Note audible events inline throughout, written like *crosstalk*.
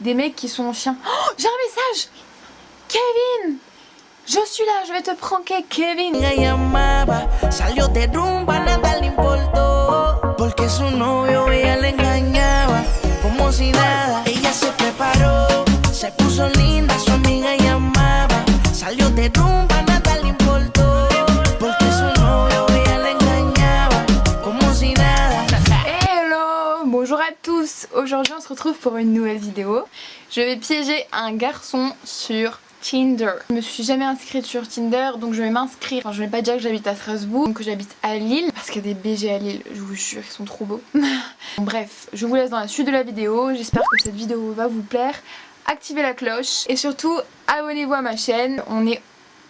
des mecs qui sont chiens. Oh, j'ai un message. Kevin. Je suis là, je vais te pranker, Kevin retrouve pour une nouvelle vidéo. Je vais piéger un garçon sur Tinder. Je me suis jamais inscrite sur Tinder donc je vais m'inscrire. Enfin je vais pas dire que j'habite à Strasbourg, que j'habite à Lille parce qu'il y a des BG à Lille, je vous jure ils sont trop beaux. *laughs* Bref, je vous laisse dans la suite de la vidéo. J'espère que cette vidéo va vous plaire. Activez la cloche et surtout abonnez-vous à ma chaîne. On est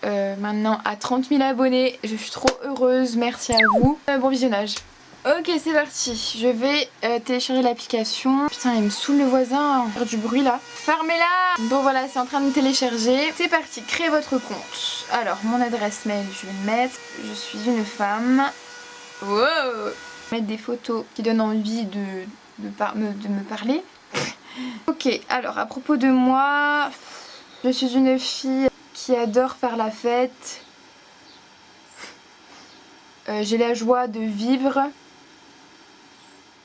euh, maintenant à 30 000 abonnés. Je suis trop heureuse, merci à vous. Euh, bon visionnage. Ok c'est parti, je vais euh, télécharger l'application. Putain il me saoule le voisin, on faire du bruit là. Fermez-la Bon voilà c'est en train de télécharger. C'est parti, créez votre compte. Alors mon adresse mail je vais le mettre. Je suis une femme. Wow Mettre des photos qui donnent envie de, de, par me, de me parler. *laughs* ok alors à propos de moi, je suis une fille qui adore faire la fête. Euh, j'ai la joie de vivre.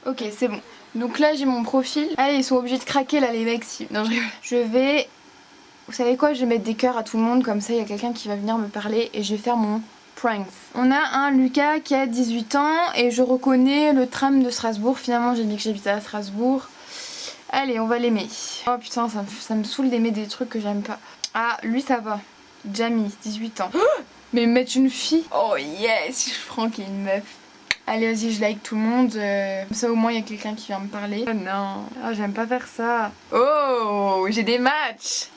Ok, c'est bon. Donc là, j'ai mon profil. Allez, ils sont obligés de craquer là, les mecs. Non, je... je vais... Vous savez quoi Je vais mettre des cœurs à tout le monde. Comme ça, il y a quelqu'un qui va venir me parler et je vais faire mon. On a un Lucas qui a 18 ans et je reconnais le tram de Strasbourg. Finalement, j'ai dit que j'habitais à Strasbourg. Allez, on va l'aimer. Oh putain, ça me, ça me saoule d'aimer des trucs que j'aime pas. Ah, lui, ça va. Jamie, 18 ans. *gasps* Mais mettre une fille? Oh yes, je prends qu'il y ait une meuf. Allez vas-y je like tout le monde, euh, comme ça au moins il y a quelqu'un qui vient me parler. Oh non, ah, j'aime pas faire ça. Oh, j'ai des matchs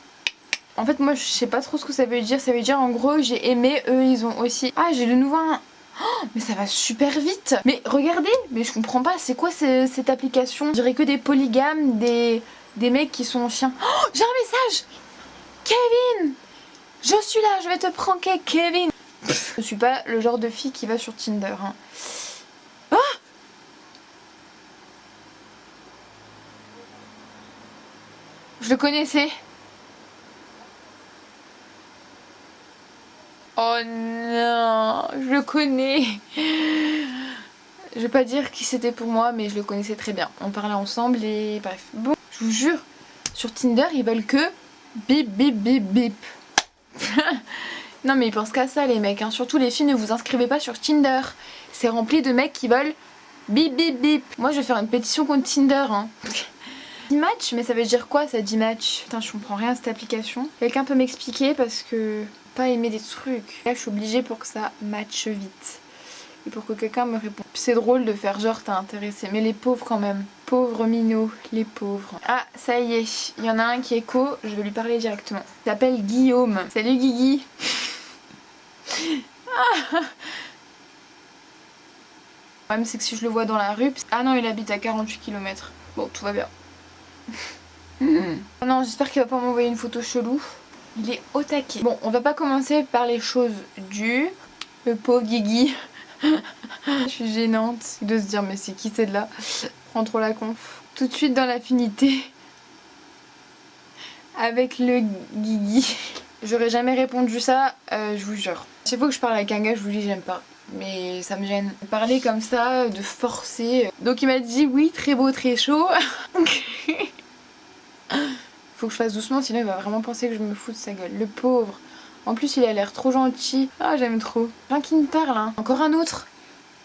En fait moi je sais pas trop ce que ça veut dire, ça veut dire en gros j'ai aimé, eux ils ont aussi. Ah j'ai de nouveau un... Oh, mais ça va super vite Mais regardez, mais je comprends pas, c'est quoi cette application? Je dirais que des polygames, des, des mecs qui sont chiens. Oh, j'ai un message Kevin Je suis là, je vais te pranker Kevin Je suis pas le genre de fille qui va sur Tinder. Hein. Ah Je le connaissais. Oh non, je le connais. Je vais pas dire qui c'était pour moi, mais je le connaissais très bien. On parlait ensemble et bref. Bon, je vous jure, sur Tinder, ils veulent que bip bip bip bip. *laughs* non mais ils pensent qu'à ça les mecs, hein. surtout les filles ne vous inscrivez pas sur Tinder. C'est rempli de mecs qui veulent bip bip bip. Moi je vais faire une pétition contre Tinder. Hein. 10 matchs Mais ça veut dire quoi ça 10 matchs Putain je comprends rien à cette application. Quelqu'un peut m'expliquer parce que pas aimer des trucs. Là je suis obligée pour que ça matche vite. Et pour que quelqu'un me réponde. C'est drôle de faire genre t'as intéressé. Mais les pauvres quand même. Pauvres minots, les pauvres. Ah ça y est, il y en a un qui est co, je vais lui parler directement. Il s'appelle Guillaume. Salut Guigui *laughs* ah. Le problème c'est que si je le vois dans la rue... Ah non il habite à 48 km. Bon tout va bien. Oh *laughs* non j'espère qu'il va pas m'envoyer une photo chelou. Il est au taquet. Bon on va pas commencer par les choses dues. Le pauvre Guigui. *laughs* je suis gênante de se dire mais c'est qui c'est de là? Prends trop la conf. Tout de suite dans l'affinité avec le Guigui. J'aurais jamais répondu ça, euh, je vous jure. Chaque fois que je parle avec un gars, je vous dis j'aime pas. Mais ça me gêne. Parler comme ça, de forcer. Donc il m'a dit oui, très beau, très chaud. *laughs* Faut que je fasse doucement, sinon il va vraiment penser que je me fous de sa gueule. Le pauvre. En plus il a l'air trop gentil. Ah j'aime trop. Rien qui me parle hein. Encore un autre.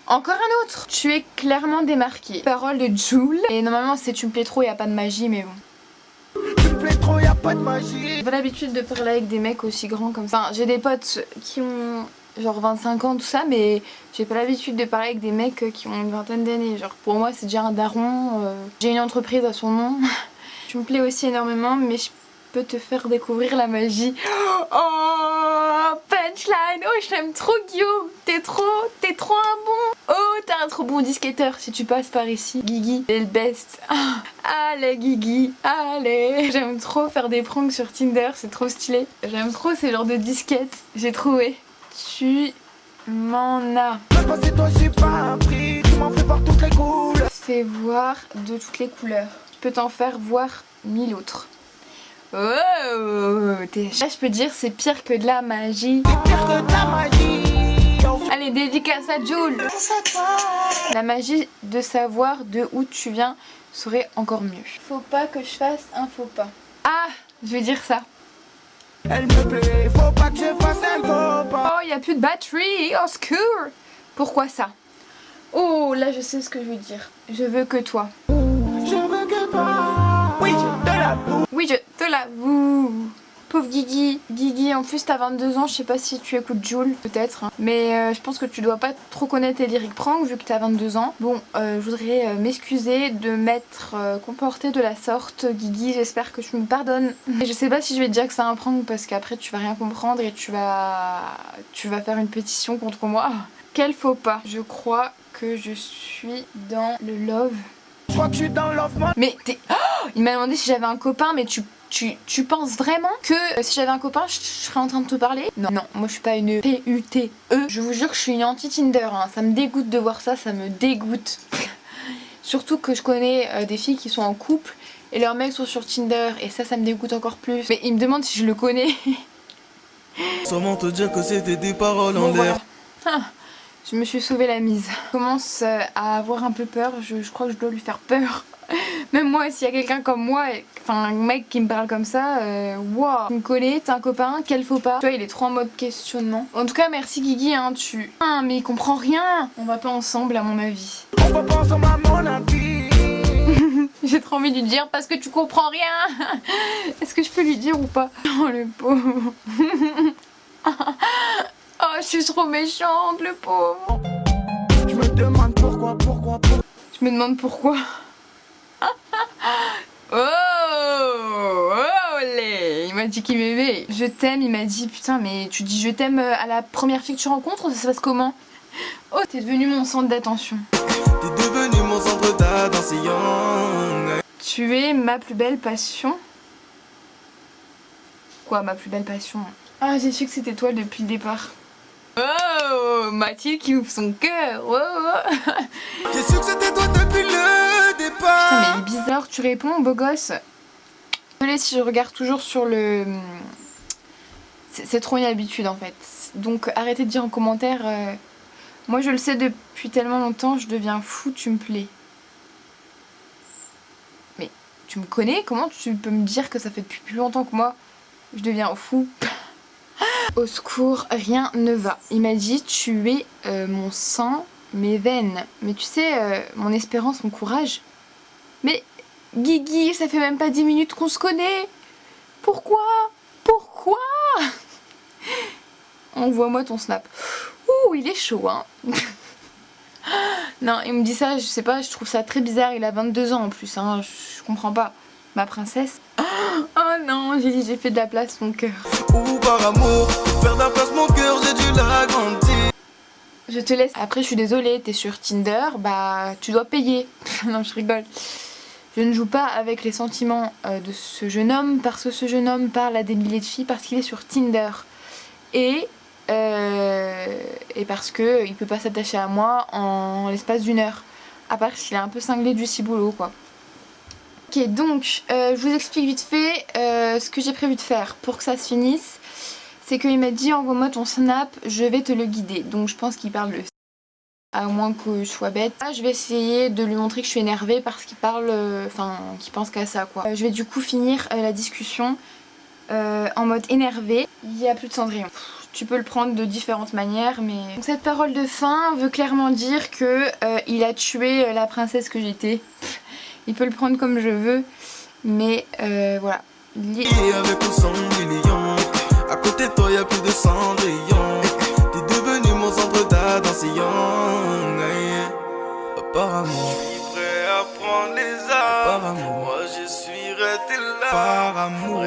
Encore un autre Tu es clairement démarqué. Parole de Jules. Et normalement c'est tu me plais trop, il a pas de magie mais bon. Tu me plais trop, y a pas de magie. J'ai pas l'habitude de parler avec des mecs aussi grands comme ça. Enfin, j'ai des potes qui ont genre 25 ans tout ça mais j'ai pas l'habitude de parler avec des mecs qui ont une vingtaine d'années. Genre pour moi c'est déjà un daron. euh, J'ai une entreprise à son nom. *laughs* tu me plais aussi énormément mais je peux te faire découvrir la magie. *gasps* Oh punchline Oh je t'aime trop Guillaume T'es trop, t'es trop un bon Oh t'as un trop bon disquetteur si tu passes par ici. Guigui, c'est le best. Ah, *laughs* allez Guigui, allez J'aime trop faire des pranks sur Tinder, c'est trop stylé. J'aime trop ces genres de disquettes, j'ai trouvé. Tu m'en as. Fais voir de toutes les couleurs. Je peux t'en faire voir mille autres. Oh, là je peux dire c'est pire que de la magie. Pire que ta magie. Allez, dédicace à Jules. La magie de savoir de où tu viens serait encore mieux. Faut pas que je fasse un faux pas. Ah, je vais dire ça. Elle me plaît, faut pas que je fasse un faux pas. Oh, il y a plus de batterie, au secours. Pourquoi ça? Oh, là je sais ce que je veux dire. Je veux que toi. Oui, je te l'avoue. Pauvre Guigui. Guigui, en plus t'as 22 ans, je sais pas si tu écoutes Jules, peut-être. hein. Mais euh, je pense que tu dois pas trop connaître les lyriques prank vu que t'as 22 ans. Bon, euh, je voudrais euh, m'excuser de m'être comportée de la sorte. Guigui, j'espère que tu me pardonnes. Et je sais pas si je vais te dire que c'est un prank parce qu'après tu vas rien comprendre et tu vas... tu vas faire une pétition contre moi. Quel faux pas Je crois que je suis dans le love. Je crois que je suis dans l'off mode. Mais t'es... Oh il m'a demandé si j'avais un copain, mais tu, tu, tu penses vraiment que euh, si j'avais un copain, je, je serais en train de te parler? Non, non, moi je suis pas une P-U-T-E. Je vous jure que je suis une anti-Tinder, hein. ça me dégoûte de voir ça, ça me dégoûte. *laughs* Surtout que je connais euh, des filles qui sont en couple et leurs mecs sont sur Tinder et ça, ça me dégoûte encore plus. Mais il me demande si je le connais. Sûrement te dire que c'était des paroles Bon, en voilà. l'air. Ah, je me suis sauvé la mise. Je commence euh, à avoir un peu peur. Je, crois que je dois lui faire peur. *laughs* Même moi, s'il y a quelqu'un comme moi, enfin un mec qui me parle comme ça, euh, wow, tu me connais, t'es un copain, quel faux pas Tu vois, il est trop en mode questionnement. En tout cas, merci Guigui, hein, tu... Ah, mais il comprend rien On va pas ensemble, à mon avis. On va pas ensemble à mon avis. J'ai trop envie de lui dire parce que tu comprends rien *laughs* Est-ce que je peux lui dire ou pas? *laughs* Oh, le pauvre suis trop méchante, le pauvre Je me demande pourquoi, pourquoi, pourquoi. Je me demande pourquoi. *laughs* oh, olé Il m'a dit qu'il m'aimait. Je t'aime, il m'a dit putain mais tu dis je t'aime euh, à la première fille que tu rencontres, ça se passe comment? Oh, t'es devenu mon centre d'attention. T'es devenu mon centre d'attention. Tu es ma plus belle passion. Quoi, ma plus belle passion? Ah, j'ai su que c'était toi depuis le départ. Oh, Mathilde qui ouvre son cœur. Oh, oh. J'ai su que c'était toi depuis le Putain, départ. mais il est bizarre, tu réponds, beau gosse. Désolée si je regarde toujours sur le. C'est c'est trop une habitude en fait. Donc arrêtez de dire en commentaire. euh, Moi je le sais depuis tellement longtemps, je deviens fou, tu me plais. Mais tu me connais Comment tu peux me dire que ça fait depuis plus longtemps que moi je deviens fou? Au secours, rien ne va. Il m'a dit tu es euh, mon sang, mes veines. Mais tu sais, euh, mon espérance, mon courage. Mais Guigui, ça fait même pas 10 minutes qu'on se connaît. Pourquoi? Pourquoi? *laughs* Envoie-moi ton snap. Ouh, il est chaud, hein. *laughs* non, il me dit ça, je sais pas, je trouve ça très bizarre. Il a 22 ans en plus, hein. Je comprends pas. Ma princesse. *gasps* Oh non, j'ai dit j'ai fait de la place mon cœur. Ou par amour, place mon cœur, j'ai dû l'agrandir. Je te laisse. Après, je suis désolée, t'es sur Tinder, bah tu dois payer. *laughs* non, je rigole. Je ne joue pas avec les sentiments euh, de ce jeune homme parce que ce jeune homme parle à des milliers de filles parce qu'il est sur Tinder. Et, euh, et parce que il peut pas s'attacher à moi en l'espace d'une heure. À part s'il est un peu cinglé du ciboulot, quoi. Ok, donc, euh, je vous explique vite fait euh, ce que j'ai prévu de faire pour que ça se finisse c'est qu'il m'a dit envoie-moi ton snap, je vais te le guider. Donc je pense qu'il parle de à moins que je sois bête. Là, je vais essayer de lui montrer que je suis énervée parce qu'il parle, euh, enfin, qu'il pense qu'à ça quoi. Je vais du coup finir la discussion en mode énervé. Il y a plus de Cendrillon. Tu peux le prendre de différentes manières, mais cette parole de fin veut clairement dire que il a tué la princesse que j'étais. Il peut le prendre comme je veux, mais euh, voilà. Il est- Et avec ou sans millions. À côté de toi, y a plus de cendrillon. T'es devenu mon centre d'attention. Apparemment, je suis prêt à prendre les armes. Moi, je suis resté là. Par amour.